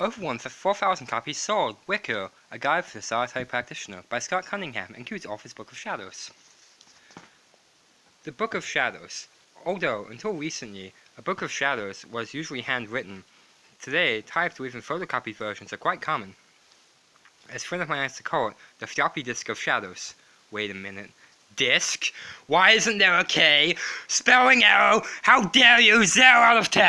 Over one for 4,000 copies sold. Wicca, A Guide for the Solitary Practitioner by Scott Cunningham includes Office Book of Shadows. The Book of Shadows. Although, until recently, a Book of Shadows was usually handwritten, today typed or even photocopied versions are quite common. As a friend of mine likes to call it, the floppy disk of shadows. Wait a minute. Disk? Why isn't there a K? Spelling error! How dare you! Zero out of ten!